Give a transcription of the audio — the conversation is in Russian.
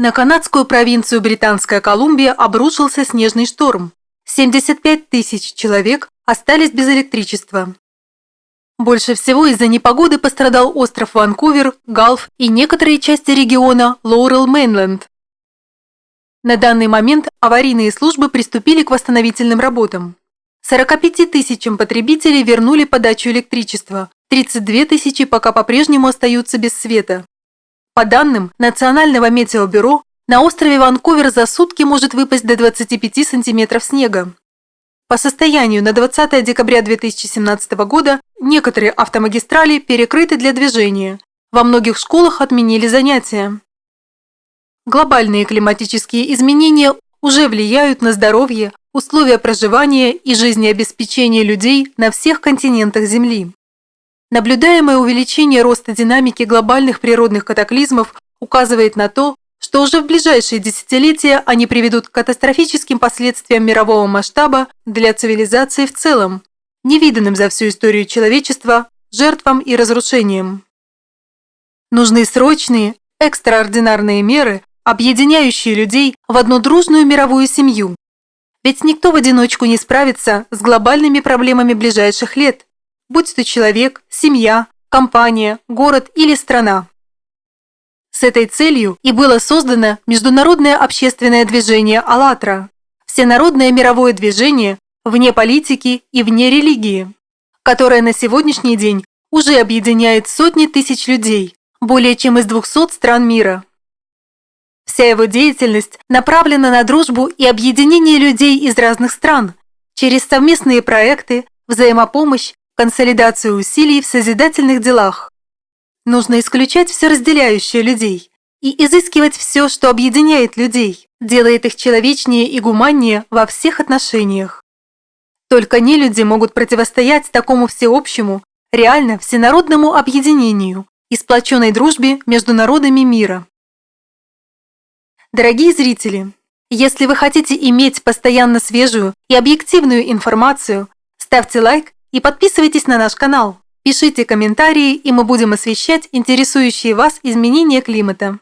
На канадскую провинцию Британская Колумбия обрушился снежный шторм. 75 тысяч человек остались без электричества. Больше всего из-за непогоды пострадал остров Ванкувер, Галф и некоторые части региона Лоурел-Мейнленд. На данный момент аварийные службы приступили к восстановительным работам. 45 тысячам потребителей вернули подачу электричества, 32 тысячи пока по-прежнему остаются без света. По данным Национального метеобюро, на острове Ванкувер за сутки может выпасть до 25 сантиметров снега. По состоянию на 20 декабря 2017 года некоторые автомагистрали перекрыты для движения. Во многих школах отменили занятия. Глобальные климатические изменения уже влияют на здоровье, условия проживания и жизнеобеспечения людей на всех континентах Земли. Наблюдаемое увеличение роста динамики глобальных природных катаклизмов указывает на то, что уже в ближайшие десятилетия они приведут к катастрофическим последствиям мирового масштаба для цивилизации в целом, невиданным за всю историю человечества, жертвам и разрушениям. Нужны срочные, экстраординарные меры, объединяющие людей в одну дружную мировую семью. Ведь никто в одиночку не справится с глобальными проблемами ближайших лет, будь то человек, семья, компания, город или страна. С этой целью и было создано Международное общественное движение «АЛЛАТРА» – всенародное мировое движение вне политики и вне религии, которое на сегодняшний день уже объединяет сотни тысяч людей, более чем из 200 стран мира. Вся его деятельность направлена на дружбу и объединение людей из разных стран через совместные проекты, взаимопомощь консолидацию усилий в созидательных делах. Нужно исключать все разделяющее людей и изыскивать все, что объединяет людей, делает их человечнее и гуманнее во всех отношениях. Только не люди могут противостоять такому всеобщему, реально всенародному объединению и сплоченной дружбе между народами мира. Дорогие зрители, если вы хотите иметь постоянно свежую и объективную информацию, ставьте лайк и подписывайтесь на наш канал. Пишите комментарии, и мы будем освещать интересующие вас изменения климата.